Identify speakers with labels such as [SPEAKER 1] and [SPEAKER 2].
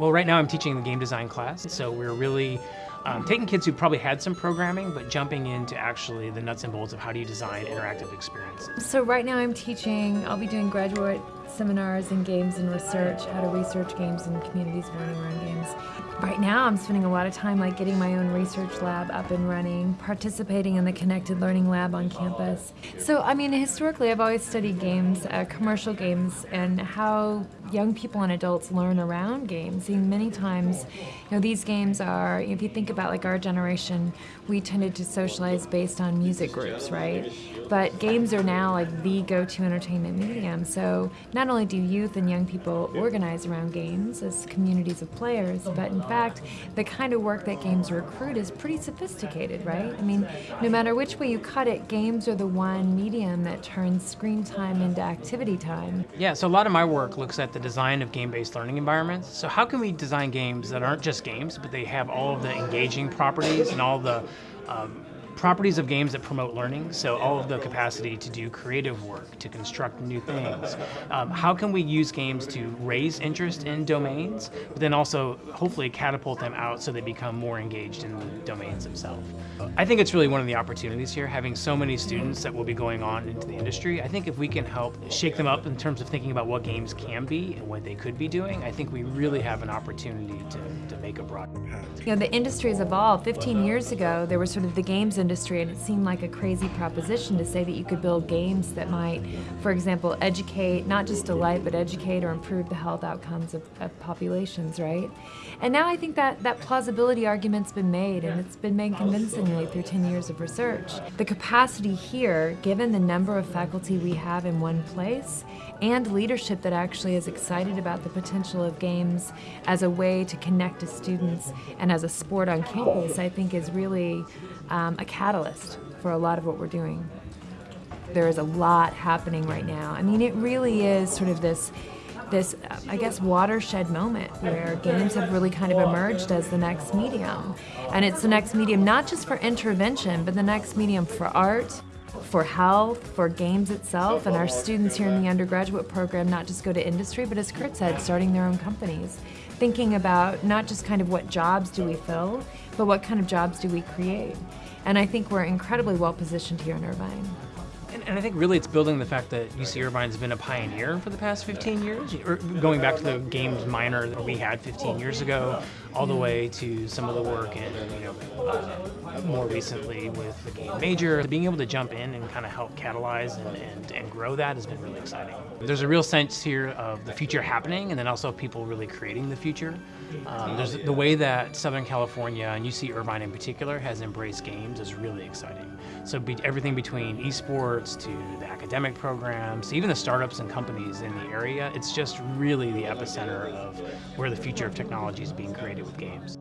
[SPEAKER 1] Well, right now I'm teaching the game design class, so we're really um, taking kids who probably had some programming, but jumping into actually the nuts and bolts of how do you design interactive experiences.
[SPEAKER 2] So right now I'm teaching, I'll be doing graduate seminars in games and research, how to research games and communities learning around games. Right now I'm spending a lot of time like getting my own research lab up and running, participating in the Connected Learning Lab on campus. So I mean historically I've always studied games, uh, commercial games, and how young people and adults learn around games. And many times, you know, these games are, if you think about like our generation, we tended to socialize based on music groups, right? But games are now like the go-to entertainment medium. So not only do youth and young people organize around games as communities of players, but in fact, the kind of work that games recruit is pretty sophisticated, right? I mean, no matter which way you cut it, games are the one medium that turns screen time into activity time.
[SPEAKER 1] Yeah, so a lot of my work looks at the design of game-based learning environments. So how can we design games that aren't just games, but they have all of the engaging properties and all the um, properties of games that promote learning, so all of the capacity to do creative work, to construct new things. Um, how can we use games to raise interest in domains, but then also hopefully catapult them out so they become more engaged in the domains themselves? I think it's really one of the opportunities here, having so many students that will be going on into the industry. I think if we can help shake them up in terms of thinking about what games can be and what they could be doing, I think we really have an opportunity to, to make a broad impact.
[SPEAKER 2] You know, the industry has evolved. 15 years ago, there was sort of the games industry industry and it seemed like a crazy proposition to say that you could build games that might, for example, educate, not just delight, but educate or improve the health outcomes of, of populations, right? And now I think that that plausibility argument's been made and it's been made convincingly through 10 years of research. The capacity here, given the number of faculty we have in one place, and leadership that actually is excited about the potential of games as a way to connect to students and as a sport on campus, I think is really um, a catalyst for a lot of what we're doing. There is a lot happening right now. I mean, it really is sort of this this, I guess, watershed moment where games have really kind of emerged as the next medium. And it's the next medium not just for intervention, but the next medium for art, for health, for games itself, and our students here in the undergraduate program not just go to industry, but as Kurt said, starting their own companies, thinking about not just kind of what jobs do we fill, but what kind of jobs do we create. And I think we're incredibly well positioned here in Irvine.
[SPEAKER 1] And, and, I think really it's building the fact that UC Irvine's been a pioneer for the past 15 years, or going back to the games minor that we had 15 years ago, all the way to some of the work and you know, uh, more recently with the game major. Being able to jump in and kind of help catalyze and, and, and grow that has been really exciting. There's a real sense here of the future happening and then also people really creating the future. Um, there's the way that Southern California and UC Irvine in particular has embraced games is really exciting. So be, everything between esports to the academic programs, even the startups and companies in the area, it's just really the epicenter of where the future of technology is being created with games.